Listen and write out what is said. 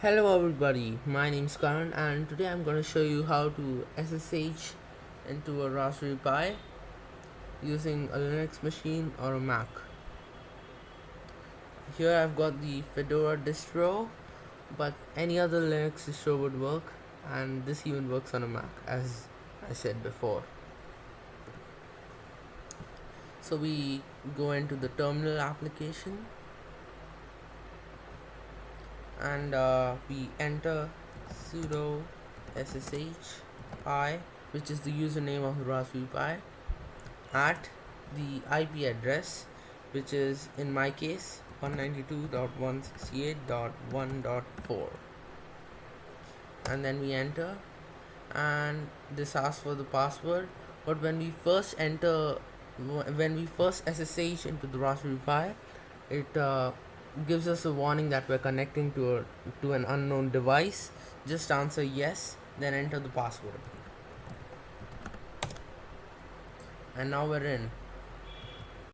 Hello everybody, my name is Karan and today I'm going to show you how to SSH into a Raspberry Pi using a Linux machine or a Mac. Here I've got the Fedora distro but any other Linux distro would work and this even works on a Mac as I said before. So we go into the terminal application and uh, we enter sudo ssh pi which is the username of the Raspberry Pi at the IP address which is in my case 192.168.1.4 and then we enter and this asks for the password. But when we first enter when we first SSH into the Raspberry Pi it uh, gives us a warning that we're connecting to a to an unknown device. Just answer yes then enter the password. And now we're in